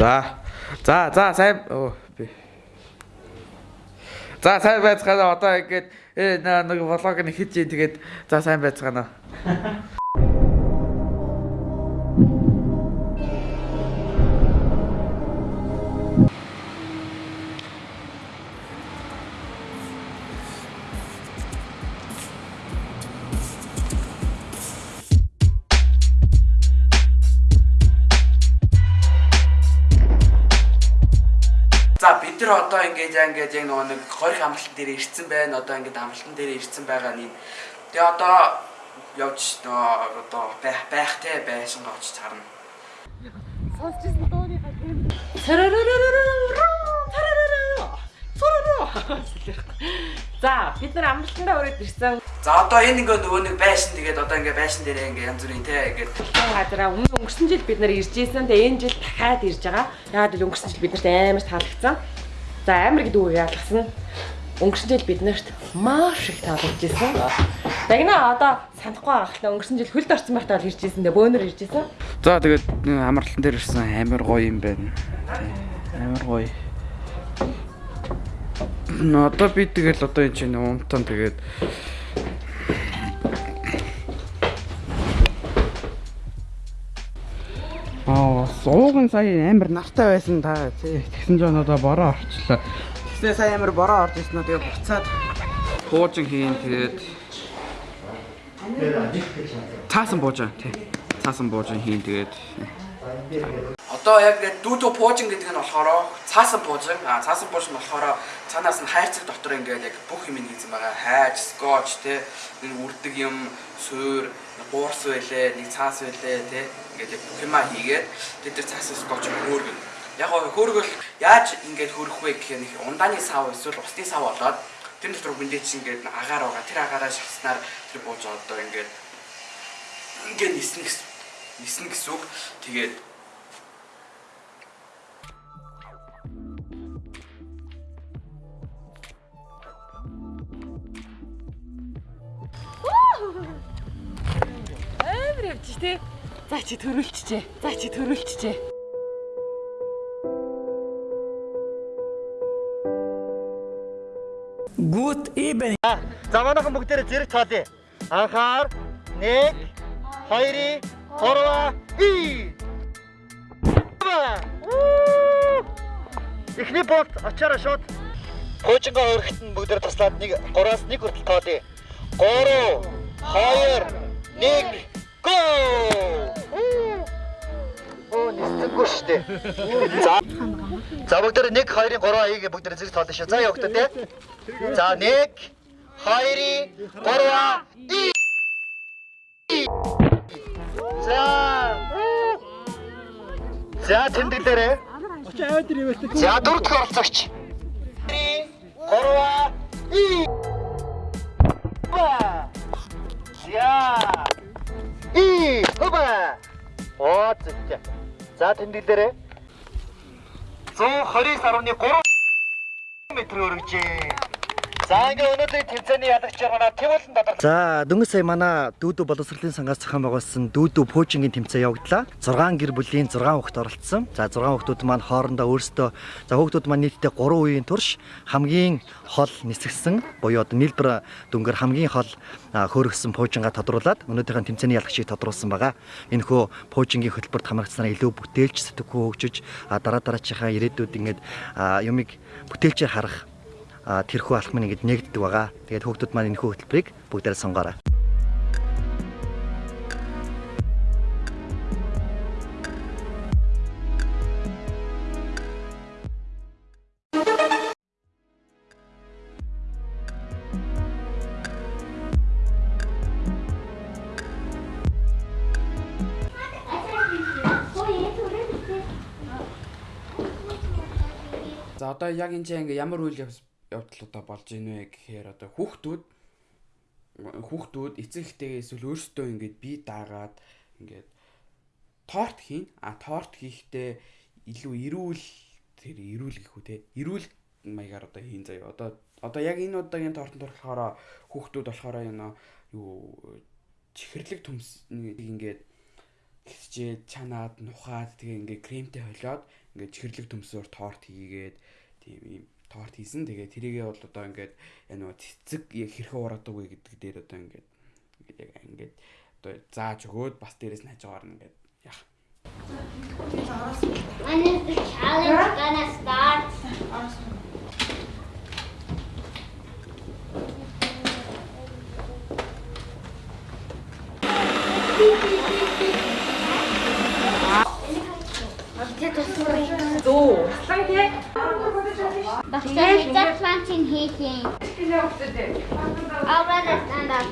За. За, за сайн оо би. За сайн байцгаана одоо ингээд э нэг влог нэг хийж ийн тэгээд за сайн байцгаана. Нар одоо ингээд яа ингээд яг нөгөө нэг хорих амралтан дээр ирсэн байна. Одоо ингээд амралтан дээр ирсэн байгаа нь. Тэгээ одоо явж нөгөө одоо байх байх те байсан гоч царна. Сонсчихсан дууныхаа тийм. За бид нар амралтандаа өрөөд ирсэн. За одоо энэ ингээд нөгөө нэг байшин тэгээд одоо ингээд байшин дээр ингээд янз бүрийн те ингээд газараа өмнө өнгөрсөн жил бид нар ирж исэн. Тэгээ энэ жил дахиад ирж байгаа. Яагаад гэвэл өнгөрсөн жил бид нарт амар таалагдсан. За амар гэдэг үг яалгасан. Өнгөрсөн жил бид нарт маш их таалагдж исэн. Дагна одоо санахгүй хэл өнгөрсөн жил хөлд орсон байхдаа л ирж исэн. Тэгээ бөөнөр ирж исэн. За тэгээд амралтан дээр ирсэн амар гоё юм байна. Амар гоё. Одоо би тэгэл одоо энэ чинь унтан тэгээд сууган сая амар нартай байсан та. Тэгсэн ч одоо бороо орчлоо. Тэгснээ сая амар бороо орж ирсэн нь тэгээд буцаад хуужин хийн тэгээд цаасан буужаа тий. Цаасан буужин хийн тэгээд Одоо яг дүүдөө пуужин гэдэг нь болохоор цаасан пуужин. А цаасан пуужин болохоор цаанаас нь хайрцаг дотор ингээд яг бүх юм хийсэн байгаа. Хайж, скотч те нэг үрдэг юм, суур, гуурс байлээ, нэг цаас байлээ те ингээд яг бүх юмаа хийгээд тэд нар цаасан скотч хөөргөн. Яг хөөргөл яаж ингээд хөрөх вэ гэхээр нэг ундааны сав эсвэл усны сав болоод тэр дотор хүндээ чинь ингээд агаар байгаа. Тэр агаараа шахснаар тэр бууж одоо ингээд ингээд ниснэ гэсэн ниснэ гэсэн үг. Тэгээд Амар явчих тий. За чи төрүүлчихжээ. За чи төрүүлчихжээ. Good evening. За манайхан бүгдээрээ зэрэг цаалаа. Анхаар 1 2 3 и Эхний болт очаараа шууд Хуучингаа өргөхт нь бүгдээр таслаад нэг 3-аас 1 хүртэл тоолъё. 3 2 1 go! Оо нисэнгүү штэ. За. За бүгд тэ 1 2-ын 3 аяг бүгд тэ зэрэг тоолно шүү. За яваа хөтөө те. За 1 2-ын 3 За. За тэмдэглээрэй. За дөрөв дэх оролцогч. 3 2 1 Я. И, хоба. Оо зэвч. За тэмдэглээрэй. 129.3 м хүргэжээ. За ингээ өнөөдрийн тэмцээний ялагч жаргана Тэмүүлэн додар. За дөнгөж сая манай дүүдүү боловсролын сангаас зохион байгуулсан дүүдүү пуучингийн тэмцээн явагдлаа. 6 гэр бүлийн 6 хүүхэд оролцсон. За 6 хүүхдүүд маань хоорондоо өөрсдөө за хүүхдүүд маань нийтдээ 3 үеийн турш хамгийн хол нисгсэн буюу одоо нийлбэр дүнгээр хамгийн хол хөөргсөн пуучингаа тодруулаад өнөөдрийн тэмцээний ялагчийг тодруулсан байгаа. Энэ хөө пуучингийн хөтөлбөрт хамрагдсанаар илүү бүтээлч сэтгхүү хөгжиж дараа дараачихаа ирээдүйд ингээд юмыг бүтээлчээр харах тэрхүү алхмын ингэж нэгддэг байгаа. Тэгээд хүүхдүүд маань энэ хүү хөтөлбөрийг бүгдээр сонгоорой. За одоо яг энэ чинь ингээ ямар үйл явц- явдлуудаа болж ийн вэ гэхээр одоо хүүхдүүд хүүхдүүд эцэг эхтэйгээ эсвэл өөрсдөө ингээд бие даагаад ингээд торт хийн. А торт хийхдээ илүү эрүүл тэр эрүүл гэх үү те? Эрүүл маягаар одоо хийн заяа. Одоо одоо яг энэ удаагийн тортод болохоор хүүхдүүд болохоор энэ юу чихэрлэг төмс ингээд гисчээд чанаад нухаад тэгээ ингээ кремтэй холиод ингээд чихэрлэг төмсөөр торт хийгээд тийм ийм торт хийсэн. Тэгээ тэрийгээ бол одоо ингээд энэ нөгөө цэцэг яг хэрхэн ураадаг вэ гэдэг дээр одоо ингээд ингээд яг ингээд одоо зааж өгөөд бас дээрэс нь хажуугаар нь ингээд яах. When is the challenge gonna start? Зөө. Сан тий. Bakit that planting heating? I'll rather stand up.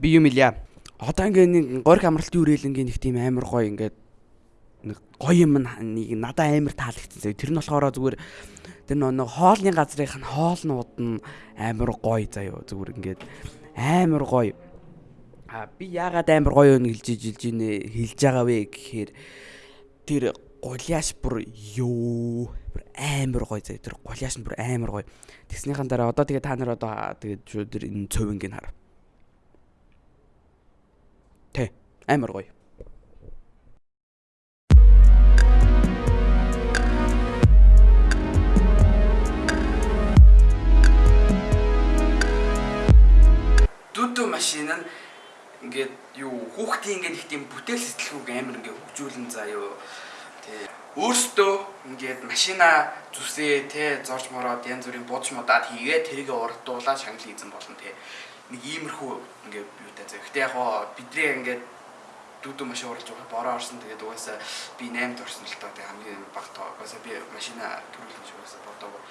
Би юм илээ. Одоо ингээд нэг горик амралтын үрээлэнгийн нэг тийм амар гоё ингээд нэг гоё юм нэг надад амар таалагдсан. Тэр нь болохоор зүгээр тэр нэг хоолны газрынх нь хоолнууд нь амар гоё заяа. Зүгээр ингээд амар гоё. А би яагаад амар гоё юм хэлж жилж ийнэ хэлж байгаа вэ гэхээр тэр гуляаш бүр ёо бүр амар гоё заяа. Тэр гуляаш нь бүр амар гоё. Тэгснийхэн дараа одоо тэгээ та нар одоо тэгээд шууд тэр энэ цовингийн хар. Тэ амар гоё. Хүүхдийн ингээд их тийм бүтээл сэтгэлгүйг амар ингээд хөгжүүлэн заяо. Тэ өөртөө ингээд машина зүсээ тэ зорж мороод янз бүрийн будж модаад хийгээ тэрийг урдуулаад шагнал хийсэн болно тэ. Нэг иймэрхүү ингээд юутай заяа. Гэтэ яг гоо бидний ингээд дүүдүү машин уралж байгаа бороо орсон тэгээд угаасаа би 8-д орсон л тоо тэг хамгийн багт угаасаа би машина төрүүлж угаасаа бодоагүй.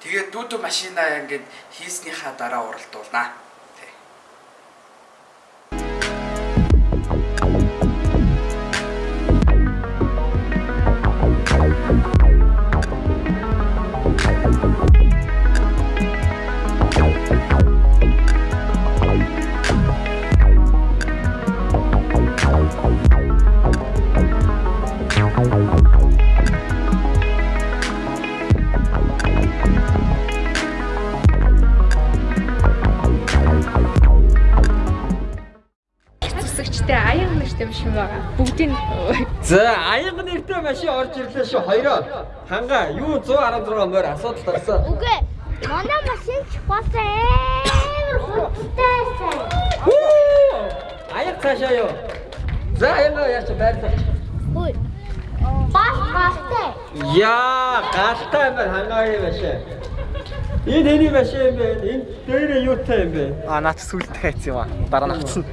Тэгээд дүүдүү машина ингээд хийснийхаа дараа уралдуулнаа. За аянга нэртэй машин орж ирлээ шүү хоёроо. Ханга юу 116 морь асуудал гарсан. Үгүй. Манай машин ч бас амар байсан. Аяг цаашаа юу. За аянга яач байрлал. Хүй. Бас гастай. Яа галтай юм байна хангаагийн машин. Энэ хэний машин юм бэ? Энэ дээрээ юутай юм бэ? А наач сүлд хайц юм а. Дараа нь авцсан.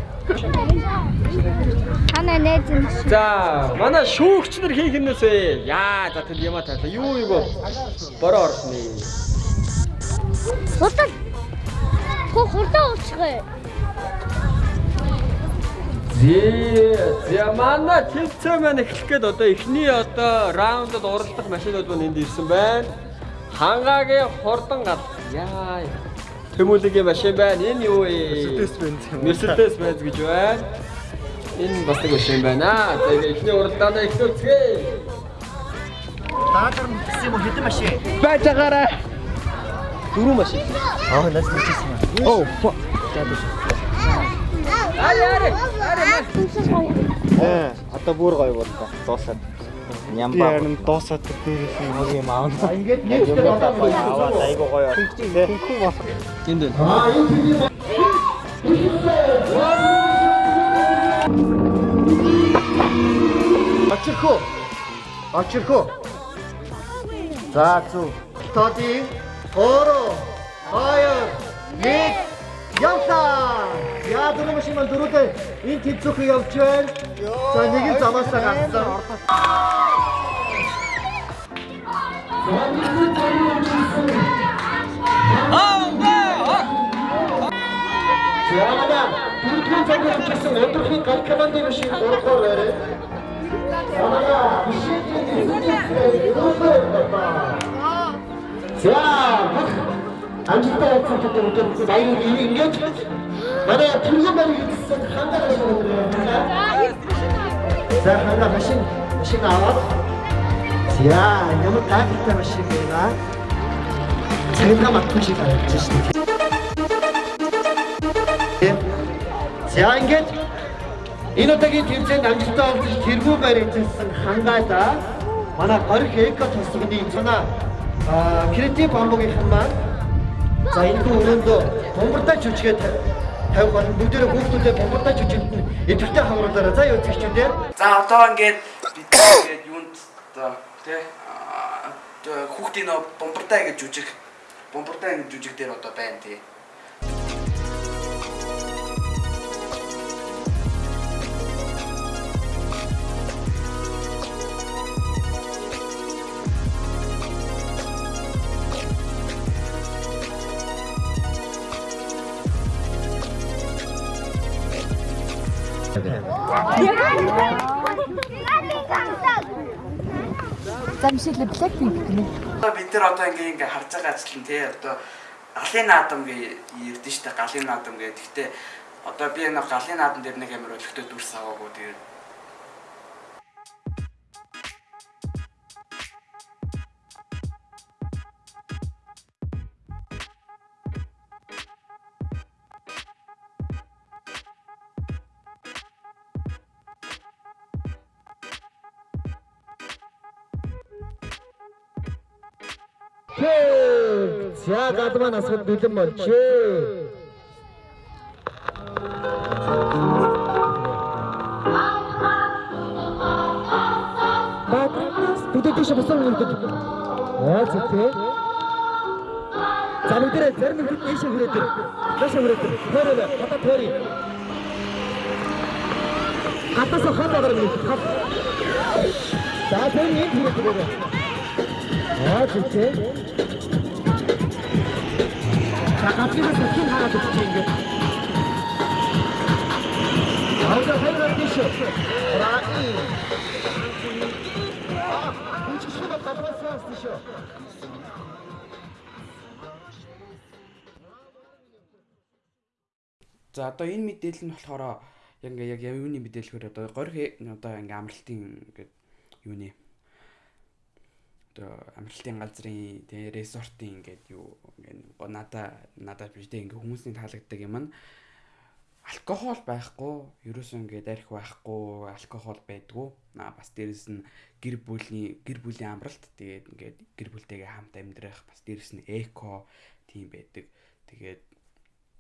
Хана нэж юм. За манай шүүгч нар хийх юмнээс вэ? Яа за тэр яма таа. Юу юу бо? Бороо орсны. Хурдан. Хөө хурдан уучгаа. Зээ. За манай тэмцээн маань эхлэх гээд одоо эхний одоо раундад уралдах машинууд маань энд ирсэн байна. Хангаагийн хурдан гал. Яа. Тэмүүлгийн машин байна. Энэ юу вэ? Mercedes Benz юм. Mercedes Benz гэж байна. Энэ бас нэг машин байна. Ингээ эхний уралдаанаа эхлүүлцгээе. Даатар гэсэн юм хэдэн машин? Байж байгаарай. Дөрөв машин. Аа нас нэчсэн. Оо. Ари ари. Ари. Э, одоо бүр гоё боллоо. Дуусаад. Нямбаа. Ярин дуусаад дээрээс юм юм аавна. Ингээд нэг юм аваад айгу гоё. Хөнгөн болох. Энд байна. Очирхөө. Очирхөө. За зү. Тоди. Оро. Хоёр. Нэг. Явлаа. Яа дөрөв машин маань дөрөвдөө энэ тэнцүүхийг явж байна. За нэг нь замаасаа гарсан. Яамаа бүртгэн цагаар хийсэн өдрийн гал командын машин урахаар байна. Яамаа За амжилттай явсан гэдэг баяр ингэж манай түргэн барь хийсэн хангаа байна. За ханга машин машин аваад. За ямар таатай машин байна. Шиг харагдаж шүү дээ. За ингээд Энэ удаагийн тэмцээнд амжилттай олж тэргүү байр эзэлсэн хангаада манай горих эко тосгоны цанаа а креатив бамбугийн маань за энэ өрөөндөө бомбартай жүжигээ тавих болон бүгдээрээ хүүхдүүдэд бомбартай жүжигт нь идэвхтэй хавруулаарай. За юу зэгчүүдээ. За одоо ингээд бид ингээд юунд одоо тий хүүхдийн нөө бомбартай гэж жүжиг бомбартай гэж жүжиг дээр одоо байна тий. За мишэл Blackpink гэнэ. Бид нар одоо ингээ ингээ харж байгаа ажил нь тий одоо галын наадам гээ ирдэ штэ галын наадам гээ. Гэхдээ одоо би энэ галын наадам дээр нэг амар өлегтэй дүрс аваагүй тэгээд За гадмаа насгад бэлэн. Баатраас бүдэ тийш босоо үрдэж. Аа зүгтээ. За нүдэрэ зарим нүд тийш хүрээд. Дэш хүрээд. Төрөө хата төрий. Хатас хат агаар минь. За тэр нэг хүрээд. Аа тийм. Хагасгаас хэн хараад өгч ингэ. Ауда хэрэг тийш. Раи. Аа, энэ чинь шууд татрасаас тийш. За одоо энэ мэдээлэл нь болохоор яг ингээ яг юуны мэдээлэлхээр одоо горь одоо ингээ амралтын ингээ юуны одоо амралтын газрын тэгээ resort-ийн ингээд юу ингээ надаа надад биш тэгээ ингээ хүмүүсийн таалагддаг юм нь алкогол байхгүй ерөөсөө ингээд арх байхгүй алкогол байдгүй. Аа бас дээрэс нь гэр бүлийн гэр бүлийн амралт тэгээд ингээд гэр бүлтэйгээ хамт амьдрах бас дээрэс нь эко тийм байдаг. Тэгээд